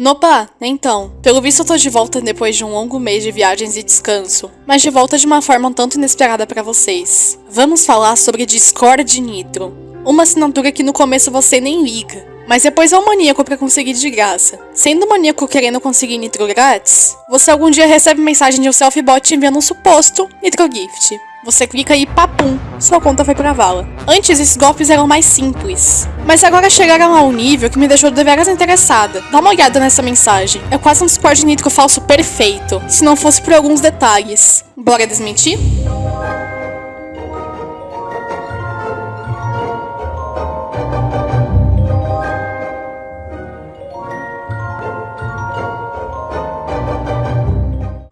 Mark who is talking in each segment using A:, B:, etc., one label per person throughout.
A: Nopa, então, pelo visto eu tô de volta depois de um longo mês de viagens e descanso, mas de volta de uma forma um tanto inesperada para vocês. Vamos falar sobre Discord Nitro, uma assinatura que no começo você nem liga, mas depois é um maníaco para conseguir de graça. Sendo maníaco querendo conseguir Nitro grátis, você algum dia recebe mensagem de um self-bot enviando um suposto Nitro Gift. Você clica e papum, sua conta foi pra vala. Antes, esses golpes eram mais simples. Mas agora chegaram a um nível que me deixou deveras interessada. Dá uma olhada nessa mensagem. É quase um Discord Nitro falso perfeito, se não fosse por alguns detalhes. Bora desmentir?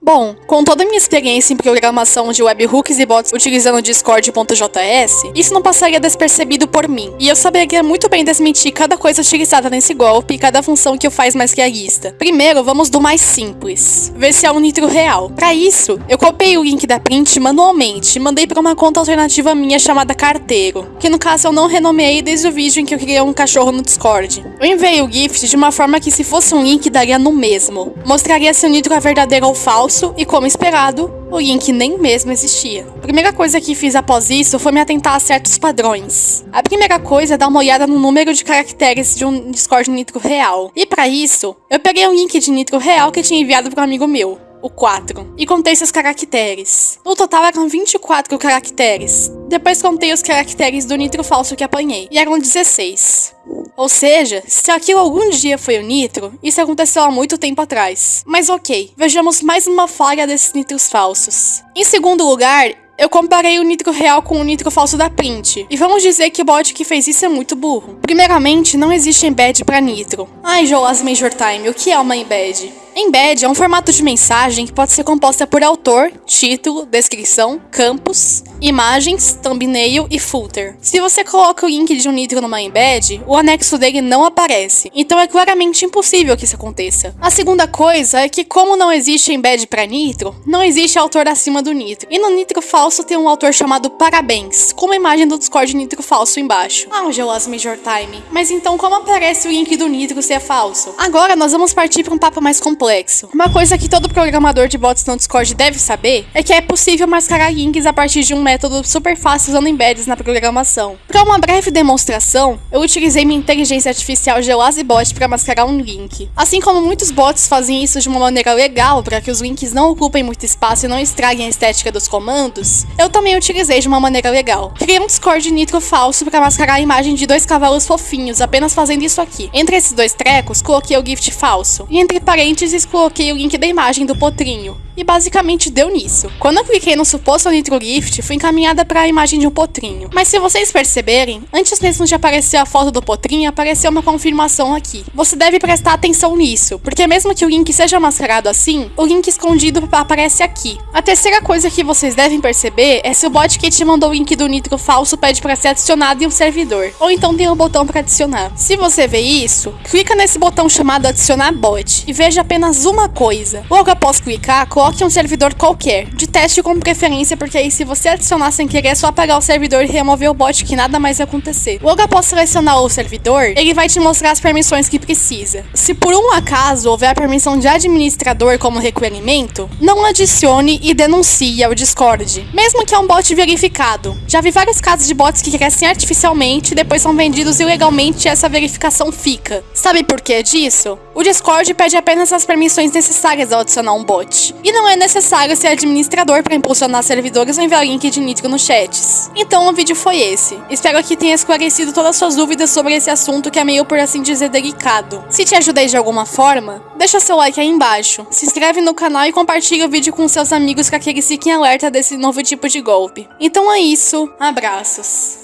A: Bom, com toda a minha experiência em programação de webhooks e bots utilizando Discord.js, isso não passaria despercebido por mim, e eu saberia muito bem desmentir cada coisa utilizada nesse golpe e cada função que o faz mais realista. Primeiro, vamos do mais simples, ver se é um nitro real. Para isso, eu copiei o link da print manualmente e mandei para uma conta alternativa minha chamada Carteiro, que no caso eu não renomeei desde o vídeo em que eu criei um cachorro no Discord. Eu enviei o gift de uma forma que se fosse um link daria no mesmo, mostraria se o nitro é verdadeiro ou falso, e, como esperado, o link nem mesmo existia. A primeira coisa que fiz após isso foi me atentar a certos padrões. A primeira coisa é dar uma olhada no número de caracteres de um Discord Nitro real. E para isso, eu peguei um link de Nitro real que tinha enviado para um amigo meu o 4, e contei seus caracteres. No total eram 24 caracteres. Depois contei os caracteres do nitro falso que apanhei, e eram 16. Ou seja, se aquilo algum dia foi o nitro, isso aconteceu há muito tempo atrás. Mas ok, vejamos mais uma falha desses nitros falsos. Em segundo lugar, eu comparei o nitro real com o nitro falso da print, e vamos dizer que o bot que fez isso é muito burro. Primeiramente, não existe embed para nitro. Ai, Jolas Major Time, o que é uma embed? Embed é um formato de mensagem que pode ser composta por autor, título, descrição, campos, imagens, thumbnail e footer. Se você coloca o link de um nitro numa embed, o anexo dele não aparece, então é claramente impossível que isso aconteça. A segunda coisa é que como não existe embed para nitro, não existe autor acima do nitro. E no nitro falso tem um autor chamado Parabéns, com uma imagem do Discord nitro falso embaixo. Ah, o Geolas Major Time. Mas então como aparece o link do nitro se é falso? Agora nós vamos partir para um papo mais complexo complexo. Uma coisa que todo programador de bots no Discord deve saber é que é possível mascarar links a partir de um método super fácil usando embeds na programação. Para uma breve demonstração, eu utilizei minha inteligência artificial GeoaziBot para mascarar um link. Assim como muitos bots fazem isso de uma maneira legal para que os links não ocupem muito espaço e não estraguem a estética dos comandos, eu também utilizei de uma maneira legal. Criei um Discord Nitro falso para mascarar a imagem de dois cavalos fofinhos, apenas fazendo isso aqui. Entre esses dois trecos, coloquei o gift falso, e entre parênteses coloquei o link da imagem do potrinho. E basicamente deu nisso. Quando eu cliquei no suposto Nitro Gift, fui encaminhada para a imagem de um potrinho. Mas se vocês perceberem, antes mesmo de aparecer a foto do potrinho, apareceu uma confirmação aqui. Você deve prestar atenção nisso, porque mesmo que o link seja mascarado assim, o link escondido aparece aqui. A terceira coisa que vocês devem perceber é se o bot que te mandou o link do Nitro falso pede para ser adicionado em um servidor, ou então tem um botão para adicionar. Se você vê isso, clica nesse botão chamado adicionar bot e veja apenas uma coisa. Logo após clicar, coloque um servidor qualquer, de teste com preferência, porque aí se você adicionar sem querer, é só apagar o servidor e remover o bot que nada mais acontecer. Logo após selecionar o servidor, ele vai te mostrar as permissões que precisa. Se por um acaso houver a permissão de administrador como requerimento, não adicione e denuncie ao Discord, mesmo que é um bot verificado. Já vi vários casos de bots que crescem artificialmente e depois são vendidos ilegalmente e essa verificação fica. Sabe por que disso? O Discord pede apenas as permissões necessárias ao adicionar um bot. E não é necessário ser administrador para impulsionar servidores ou enviar link de nitro nos chats. Então o vídeo foi esse. Espero que tenha esclarecido todas as suas dúvidas sobre esse assunto que é meio, por assim dizer, delicado. Se te ajudei de alguma forma, deixa seu like aí embaixo, se inscreve no canal e compartilha o vídeo com seus amigos para que eles fiquem alerta desse novo tipo de golpe. Então é isso, abraços.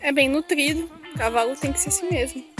A: É bem nutrido, cavalo tem que ser assim mesmo.